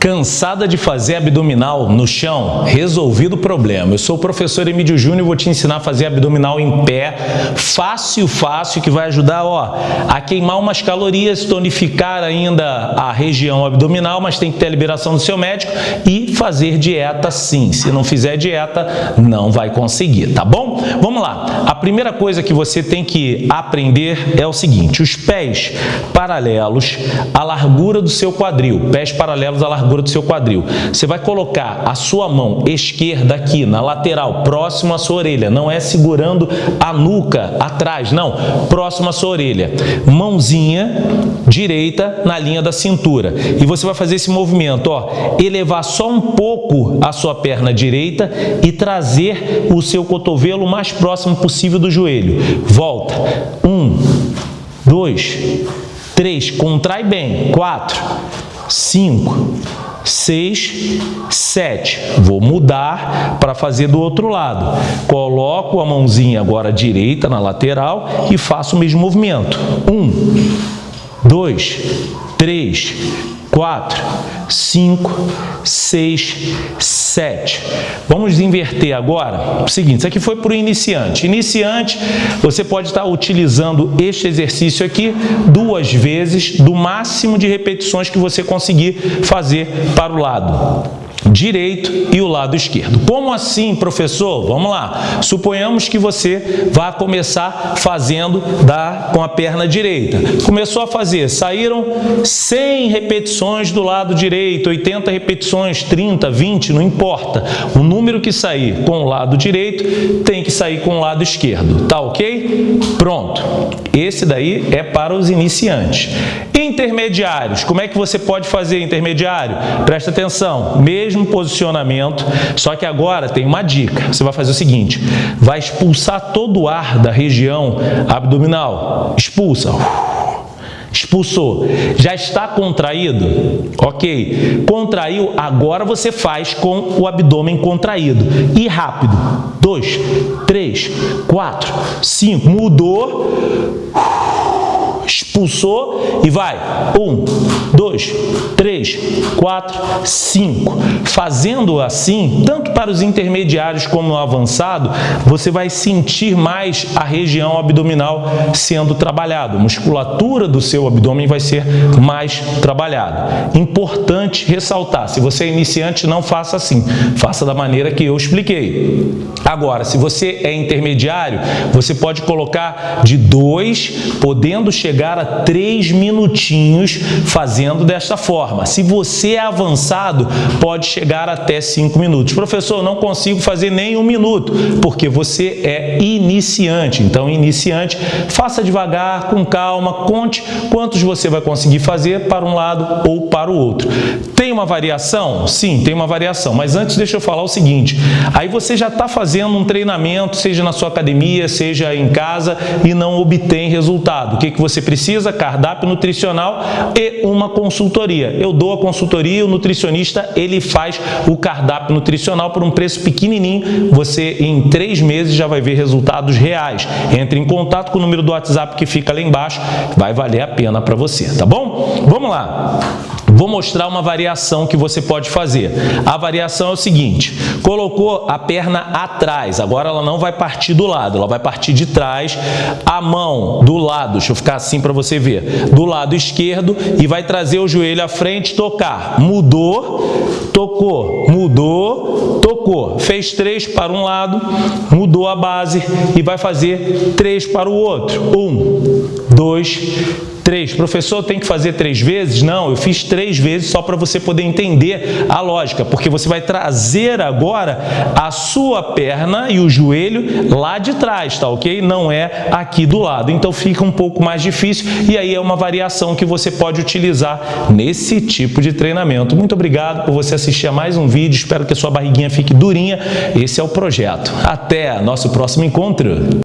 Cansada de fazer abdominal no chão? Resolvido o problema. Eu sou o professor Emílio Júnior e vou te ensinar a fazer abdominal em pé, fácil, fácil, que vai ajudar ó, a queimar umas calorias, tonificar ainda a região abdominal, mas tem que ter a liberação do seu médico e fazer dieta sim. Se não fizer dieta, não vai conseguir, tá bom? Vamos lá. A primeira coisa que você tem que aprender é o seguinte, os pés paralelos à largura do seu quadril, pés paralelos à largura largura do seu quadril. Você vai colocar a sua mão esquerda aqui na lateral, próximo à sua orelha. Não é segurando a nuca atrás, não. Próximo à sua orelha. Mãozinha direita na linha da cintura. E você vai fazer esse movimento, ó, elevar só um pouco a sua perna direita e trazer o seu cotovelo o mais próximo possível do joelho. Volta. Um, dois, três, contrai bem. Quatro, cinco, 6, 7. Vou mudar para fazer do outro lado. Coloco a mãozinha agora direita na lateral e faço o mesmo movimento. 1, 2, 3, 4, 5, 6, 7. Vamos inverter agora. O seguinte, isso aqui foi para o iniciante. Iniciante, você pode estar utilizando este exercício aqui duas vezes, do máximo de repetições que você conseguir fazer para o lado direito e o lado esquerdo. Como assim, professor? Vamos lá. Suponhamos que você vá começar fazendo da, com a perna direita. Começou a fazer, saíram 100 repetições do lado direito, 80 repetições, 30, 20, não importa. O número que sair com o lado direito tem que sair com o lado esquerdo. Tá ok? Pronto. Esse daí é para os iniciantes. Intermediários. Como é que você pode fazer intermediário? Presta atenção. Mesmo posicionamento, só que agora tem uma dica. Você vai fazer o seguinte, vai expulsar todo o ar da região abdominal. Expulsa. Expulsou. Já está contraído? Ok. Contraiu, agora você faz com o abdômen contraído. E rápido. Dois, três, quatro, cinco. Mudou expulsou e vai. Um, dois, três, quatro, cinco. Fazendo assim, tanto para os intermediários como no avançado, você vai sentir mais a região abdominal sendo trabalhada. A musculatura do seu abdômen vai ser mais trabalhada. Importante ressaltar, se você é iniciante, não faça assim. Faça da maneira que eu expliquei. Agora, se você é intermediário, você pode colocar de dois, podendo chegar a três minutinhos fazendo desta forma. Se você é avançado, pode chegar até cinco minutos. Professor, não consigo fazer nem um minuto, porque você é iniciante. Então, iniciante, faça devagar, com calma, conte quantos você vai conseguir fazer para um lado ou para o outro. Tem uma variação? Sim, tem uma variação. Mas antes, deixa eu falar o seguinte. Aí você já está fazendo um treinamento, seja na sua academia, seja em casa, e não obtém resultado. O que, que você precisa? cardápio nutricional e uma consultoria. Eu dou a consultoria, o nutricionista ele faz o cardápio nutricional por um preço pequenininho. Você em três meses já vai ver resultados reais. Entre em contato com o número do WhatsApp que fica lá embaixo, vai valer a pena para você, tá bom? Vamos lá. Vou mostrar uma variação que você pode fazer. A variação é o seguinte, colocou a perna atrás, agora ela não vai partir do lado, ela vai partir de trás, a mão do lado, deixa eu ficar assim para você ver, do lado esquerdo e vai trazer o joelho à frente, tocar. Mudou, tocou, mudou, tocou. Fez três para um lado, mudou a base e vai fazer três para o outro. Um, dois, três. Professor, tem que fazer três vezes? Não, eu fiz três vezes só para você poder entender a lógica, porque você vai trazer agora a sua perna e o joelho lá de trás, tá ok? Não é aqui do lado. Então fica um pouco mais difícil e aí é uma variação que você pode utilizar nesse tipo de treinamento. Muito obrigado por você assistir a mais um vídeo. Espero que a sua barriguinha fique durinha. Esse é o projeto. Até nosso próximo encontro.